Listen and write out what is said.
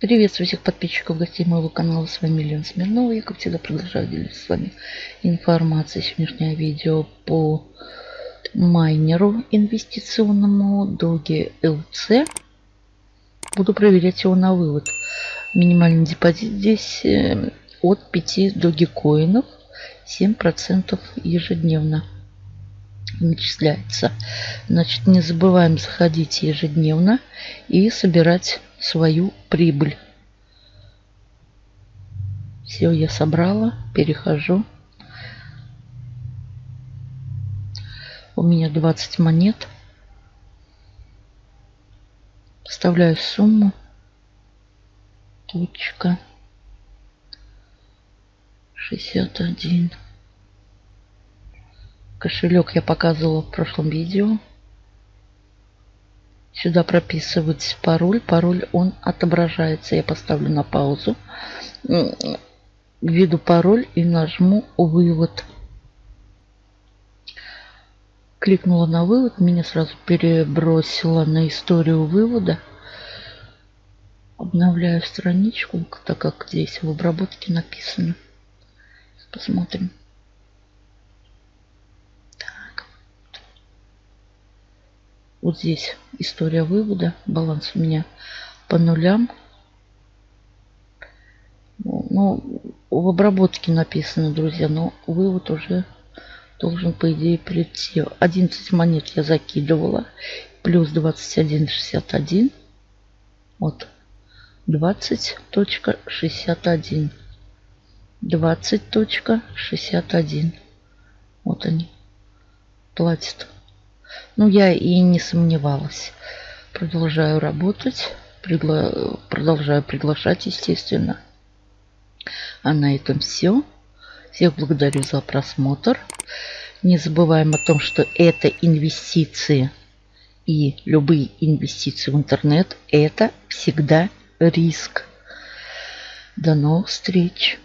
Приветствую всех подписчиков, гостей моего канала. С вами Лена Смирнова. Я, как всегда, продолжаю делиться с вами информацией. Сегодняшнее видео по майнеру инвестиционному Doge LC. Буду проверять его на вывод. Минимальный депозит здесь э, от 5 Dogecoin'ов 7% ежедневно начисляется. Значит, не забываем заходить ежедневно и собирать свою прибыль. Все, я собрала, перехожу. У меня 20 монет. Вставляю сумму. Точка. 61. Кошелек я показывала в прошлом видео. Сюда прописывать пароль. Пароль он отображается. Я поставлю на паузу. Введу пароль и нажму вывод. Кликнула на вывод. Меня сразу перебросило на историю вывода. Обновляю страничку, так как здесь в обработке написано. Посмотрим. Вот здесь история вывода. Баланс у меня по нулям. Ну, в обработке написано, друзья, но вывод уже должен, по идее, прийти. 11 монет я закидывала. Плюс 21,61. Вот. 20.61. 20.61. Вот они. Платят. Ну, я и не сомневалась. Продолжаю работать. Пригла... Продолжаю приглашать, естественно. А на этом все. Всех благодарю за просмотр. Не забываем о том, что это инвестиции и любые инвестиции в интернет – это всегда риск. До новых встреч!